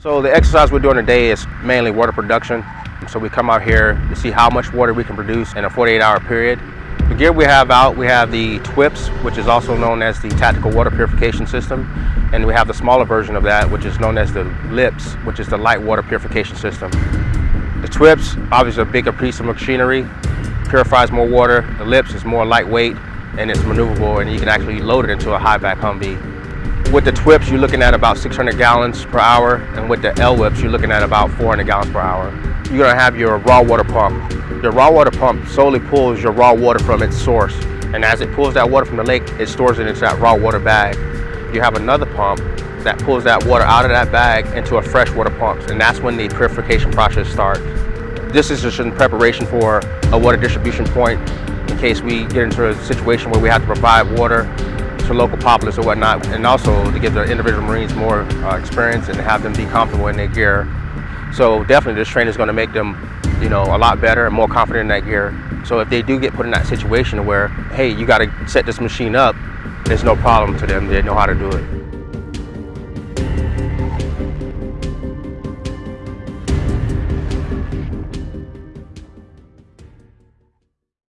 So the exercise we're doing today is mainly water production. So we come out here to see how much water we can produce in a 48 hour period. The gear we have out, we have the TWIPS, which is also known as the Tactical Water Purification System. And we have the smaller version of that, which is known as the LIPS, which is the Light Water Purification System. The TWIPS, obviously a bigger piece of machinery, purifies more water. The LIPS is more lightweight and it's maneuverable and you can actually load it into a high back Humvee. With the TWIPS, you're looking at about 600 gallons per hour, and with the LWIPS, you're looking at about 400 gallons per hour. You're gonna have your raw water pump. Your raw water pump solely pulls your raw water from its source, and as it pulls that water from the lake, it stores it into that raw water bag. You have another pump that pulls that water out of that bag into a freshwater pump, and that's when the purification process starts. This is just in preparation for a water distribution point in case we get into a situation where we have to provide water to local populace or whatnot, and also to give the individual Marines more uh, experience and have them be comfortable in their gear. So definitely this training is going to make them, you know, a lot better and more confident in that gear. So if they do get put in that situation where, hey, you got to set this machine up, there's no problem to them. They know how to do it.